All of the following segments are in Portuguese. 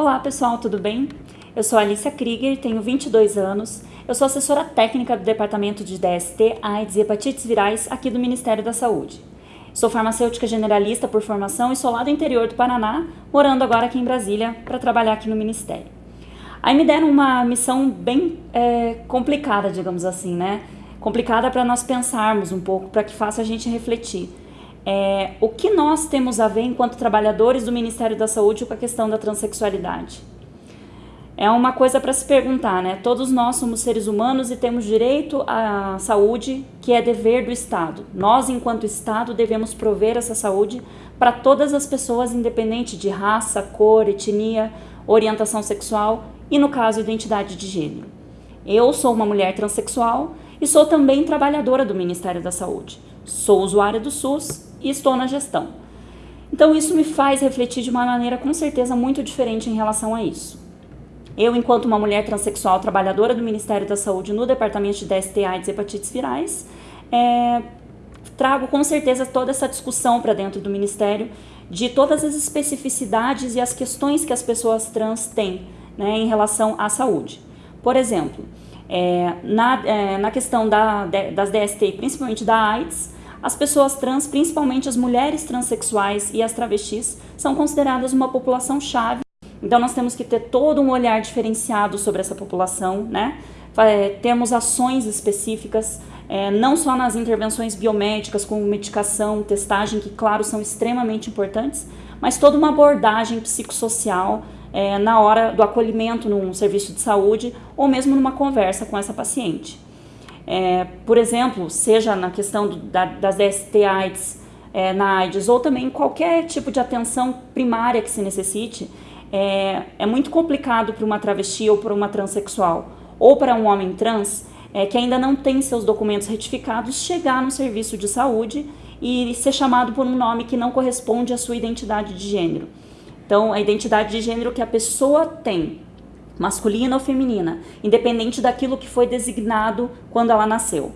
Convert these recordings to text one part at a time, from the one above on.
Olá pessoal, tudo bem? Eu sou Alicia Krieger, tenho 22 anos, eu sou assessora técnica do Departamento de DST, AIDS e Hepatites Virais aqui do Ministério da Saúde. Sou farmacêutica generalista por formação e sou lá do interior do Paraná, morando agora aqui em Brasília para trabalhar aqui no Ministério. Aí me deram uma missão bem é, complicada, digamos assim, né? Complicada para nós pensarmos um pouco, para que faça a gente refletir é, o que nós temos a ver enquanto trabalhadores do Ministério da Saúde com a questão da transexualidade? É uma coisa para se perguntar, né? Todos nós somos seres humanos e temos direito à saúde, que é dever do Estado. Nós, enquanto Estado, devemos prover essa saúde para todas as pessoas, independente de raça, cor, etnia, orientação sexual e, no caso, identidade de gênero. Eu sou uma mulher transexual e sou também trabalhadora do Ministério da Saúde. Sou usuária do SUS e estou na gestão. Então isso me faz refletir de uma maneira com certeza muito diferente em relação a isso. Eu, enquanto uma mulher transexual trabalhadora do Ministério da Saúde no Departamento de DST, AIDS e Hepatites Virais, é, trago com certeza toda essa discussão para dentro do Ministério de todas as especificidades e as questões que as pessoas trans têm né, em relação à saúde. Por exemplo, é, na, é, na questão da, das DST, principalmente da AIDS, as pessoas trans, principalmente as mulheres transexuais e as travestis, são consideradas uma população-chave. Então nós temos que ter todo um olhar diferenciado sobre essa população, né? É, temos ações específicas, é, não só nas intervenções biomédicas, como medicação, testagem, que claro são extremamente importantes, mas toda uma abordagem psicossocial é, na hora do acolhimento num serviço de saúde ou mesmo numa conversa com essa paciente. É, por exemplo, seja na questão do, da, das DST AIDS, é, na AIDS, ou também qualquer tipo de atenção primária que se necessite, é, é muito complicado para uma travesti ou para uma transexual, ou para um homem trans, é, que ainda não tem seus documentos retificados, chegar no serviço de saúde e ser chamado por um nome que não corresponde à sua identidade de gênero. Então, a identidade de gênero que a pessoa tem masculina ou feminina, independente daquilo que foi designado quando ela nasceu.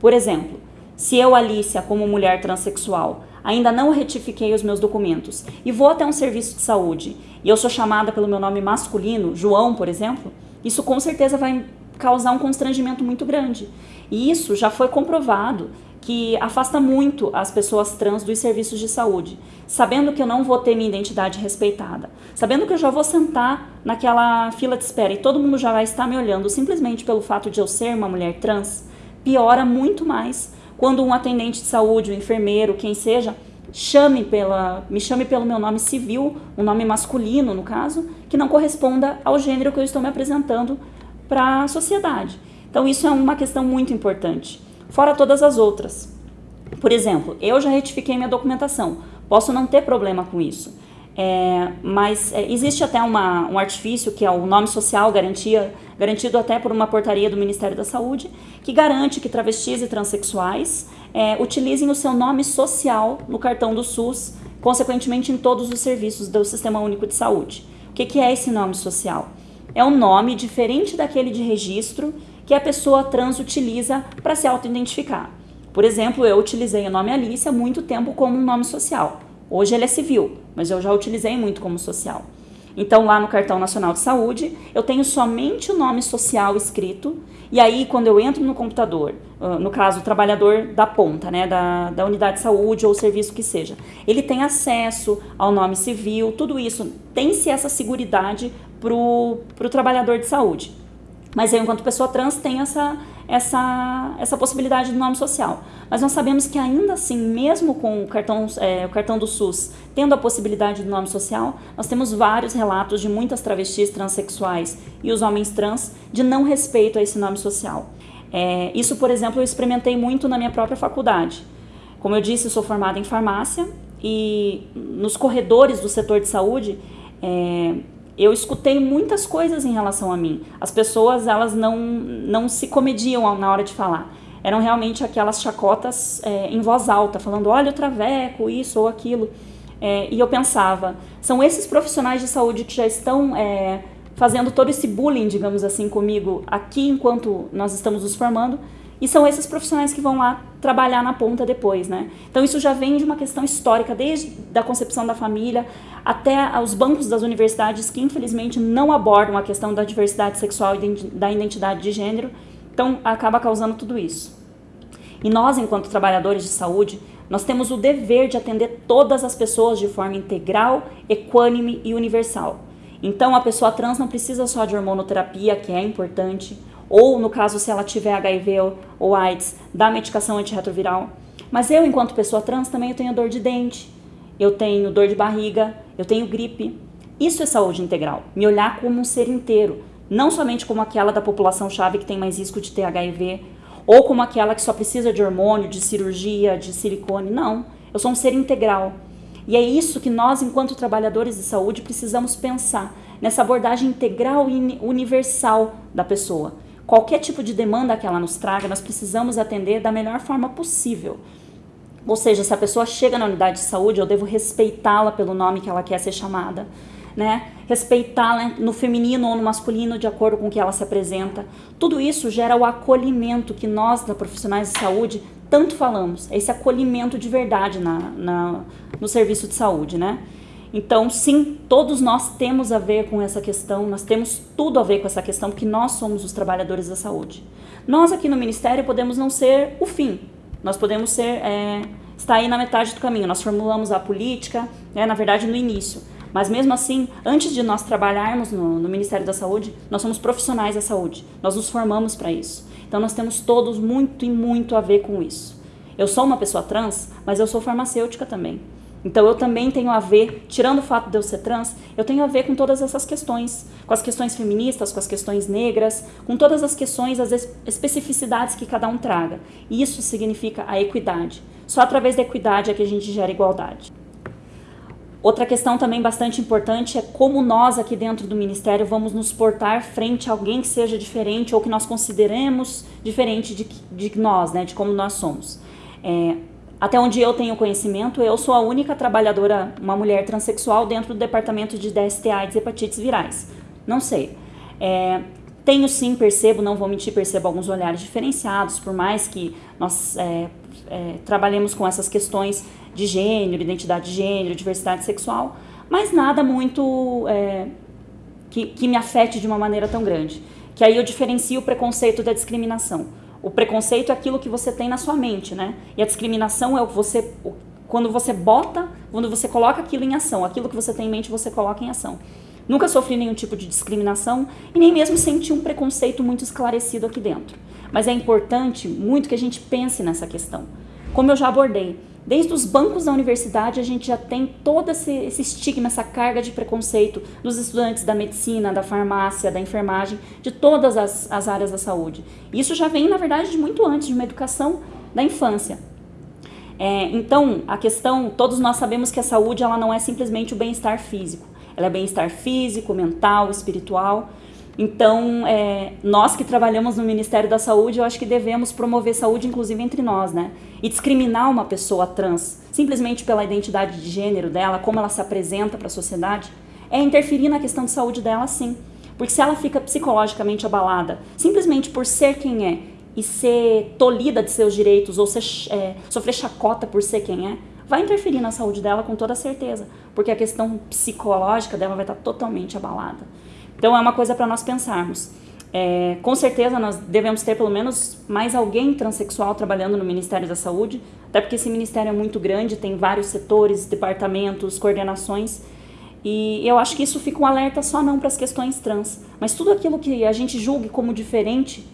Por exemplo, se eu, Alicia, como mulher transexual, ainda não retifiquei os meus documentos e vou até um serviço de saúde e eu sou chamada pelo meu nome masculino, João, por exemplo, isso com certeza vai causar um constrangimento muito grande. E isso já foi comprovado que afasta muito as pessoas trans dos serviços de saúde, sabendo que eu não vou ter minha identidade respeitada, sabendo que eu já vou sentar naquela fila de espera e todo mundo já vai estar me olhando simplesmente pelo fato de eu ser uma mulher trans, piora muito mais quando um atendente de saúde, um enfermeiro, quem seja, chame pela, me chame pelo meu nome civil, um nome masculino no caso, que não corresponda ao gênero que eu estou me apresentando para a sociedade. Então isso é uma questão muito importante fora todas as outras. Por exemplo, eu já retifiquei minha documentação, posso não ter problema com isso. É, mas é, existe até uma, um artifício que é o nome social garantia, garantido até por uma portaria do Ministério da Saúde, que garante que travestis e transexuais é, utilizem o seu nome social no cartão do SUS, consequentemente em todos os serviços do Sistema Único de Saúde. O que, que é esse nome social? É um nome diferente daquele de registro que a pessoa trans utiliza para se auto-identificar. Por exemplo, eu utilizei o nome Alice há muito tempo como um nome social. Hoje ele é civil, mas eu já utilizei muito como social. Então, lá no Cartão Nacional de Saúde, eu tenho somente o nome social escrito, e aí, quando eu entro no computador, no caso, o trabalhador da ponta, né, da, da unidade de saúde ou serviço que seja, ele tem acesso ao nome civil, tudo isso, tem-se essa seguridade para o trabalhador de saúde. Mas eu, enquanto pessoa trans, tenho essa, essa, essa possibilidade do nome social. Mas nós sabemos que ainda assim, mesmo com o cartão, é, o cartão do SUS tendo a possibilidade do nome social, nós temos vários relatos de muitas travestis transexuais e os homens trans de não respeito a esse nome social. É, isso, por exemplo, eu experimentei muito na minha própria faculdade. Como eu disse, eu sou formada em farmácia e nos corredores do setor de saúde, é, eu escutei muitas coisas em relação a mim. As pessoas, elas não, não se comediam na hora de falar. Eram realmente aquelas chacotas é, em voz alta, falando, olha o traveco, isso ou aquilo. É, e eu pensava, são esses profissionais de saúde que já estão é, fazendo todo esse bullying, digamos assim, comigo aqui enquanto nós estamos nos formando, e são esses profissionais que vão lá trabalhar na ponta depois, né? Então isso já vem de uma questão histórica, desde a concepção da família, até os bancos das universidades que infelizmente não abordam a questão da diversidade sexual e da identidade de gênero, então acaba causando tudo isso. E nós, enquanto trabalhadores de saúde, nós temos o dever de atender todas as pessoas de forma integral, equânime e universal. Então a pessoa trans não precisa só de hormonoterapia, que é importante, ou no caso se ela tiver HIV ou AIDS, da medicação antirretroviral. Mas eu, enquanto pessoa trans, também tenho dor de dente, eu tenho dor de barriga, eu tenho gripe. Isso é saúde integral, me olhar como um ser inteiro, não somente como aquela da população chave que tem mais risco de ter HIV, ou como aquela que só precisa de hormônio, de cirurgia, de silicone. Não, eu sou um ser integral. E é isso que nós, enquanto trabalhadores de saúde, precisamos pensar nessa abordagem integral e universal da pessoa. Qualquer tipo de demanda que ela nos traga, nós precisamos atender da melhor forma possível. Ou seja, se a pessoa chega na unidade de saúde, eu devo respeitá-la pelo nome que ela quer ser chamada, né? Respeitá-la no feminino ou no masculino de acordo com o que ela se apresenta. Tudo isso gera o acolhimento que nós, da profissionais de saúde, tanto falamos. Esse acolhimento de verdade na, na, no serviço de saúde, né? Então, sim, todos nós temos a ver com essa questão, nós temos tudo a ver com essa questão, porque nós somos os trabalhadores da saúde. Nós aqui no Ministério podemos não ser o fim, nós podemos ser, é, estar aí na metade do caminho, nós formulamos a política, né, na verdade no início, mas mesmo assim, antes de nós trabalharmos no, no Ministério da Saúde, nós somos profissionais da saúde, nós nos formamos para isso. Então nós temos todos muito e muito a ver com isso. Eu sou uma pessoa trans, mas eu sou farmacêutica também. Então eu também tenho a ver, tirando o fato de eu ser trans, eu tenho a ver com todas essas questões, com as questões feministas, com as questões negras, com todas as questões, as especificidades que cada um traga. E isso significa a equidade. Só através da equidade é que a gente gera igualdade. Outra questão também bastante importante é como nós aqui dentro do Ministério vamos nos portar frente a alguém que seja diferente ou que nós consideremos diferente de, de nós, né, de como nós somos. É, até onde eu tenho conhecimento, eu sou a única trabalhadora, uma mulher transexual dentro do departamento de DST AIDS e hepatites virais. Não sei. É, tenho sim, percebo, não vou mentir, percebo alguns olhares diferenciados, por mais que nós é, é, trabalhemos com essas questões de gênero, identidade de gênero, diversidade sexual, mas nada muito é, que, que me afete de uma maneira tão grande. Que aí eu diferencio o preconceito da discriminação. O preconceito é aquilo que você tem na sua mente, né? E a discriminação é o que você quando você bota, quando você coloca aquilo em ação, aquilo que você tem em mente você coloca em ação. Nunca sofri nenhum tipo de discriminação e nem mesmo senti um preconceito muito esclarecido aqui dentro. Mas é importante muito que a gente pense nessa questão. Como eu já abordei, Desde os bancos da universidade, a gente já tem todo esse, esse, estigma, essa carga de preconceito dos estudantes da medicina, da farmácia, da enfermagem, de todas as, as áreas da saúde. Isso já vem, na verdade, de muito antes, de uma educação da infância. É, então, a questão, todos nós sabemos que a saúde ela não é simplesmente o bem-estar físico. Ela é bem-estar físico, mental, espiritual. Então, é, nós que trabalhamos no Ministério da Saúde, eu acho que devemos promover saúde, inclusive entre nós, né? E discriminar uma pessoa trans simplesmente pela identidade de gênero dela, como ela se apresenta para a sociedade, é interferir na questão de saúde dela, sim. Porque se ela fica psicologicamente abalada simplesmente por ser quem é e ser tolhida de seus direitos ou ser, é, sofrer chacota por ser quem é, vai interferir na saúde dela com toda certeza, porque a questão psicológica dela vai estar totalmente abalada. Então é uma coisa para nós pensarmos. É, com certeza nós devemos ter pelo menos mais alguém transexual trabalhando no Ministério da Saúde, até porque esse ministério é muito grande, tem vários setores, departamentos, coordenações, e eu acho que isso fica um alerta só não para as questões trans, mas tudo aquilo que a gente julgue como diferente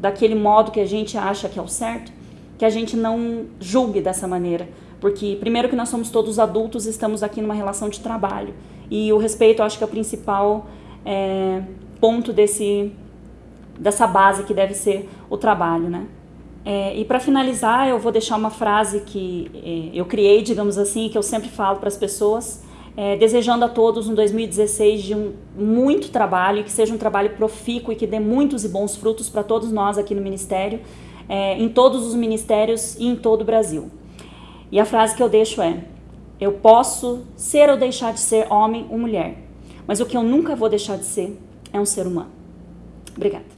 daquele modo que a gente acha que é o certo, que a gente não julgue dessa maneira, porque primeiro que nós somos todos adultos, estamos aqui numa relação de trabalho, e o respeito eu acho que é o principal é, ponto desse, dessa base que deve ser o trabalho, né? É, e para finalizar, eu vou deixar uma frase que é, eu criei, digamos assim, que eu sempre falo para as pessoas, é, desejando a todos um 2016 de um muito trabalho, que seja um trabalho profícuo e que dê muitos e bons frutos para todos nós aqui no Ministério, é, em todos os ministérios e em todo o Brasil. E a frase que eu deixo é: Eu posso ser ou deixar de ser homem ou mulher, mas o que eu nunca vou deixar de ser é um ser humano. Obrigada.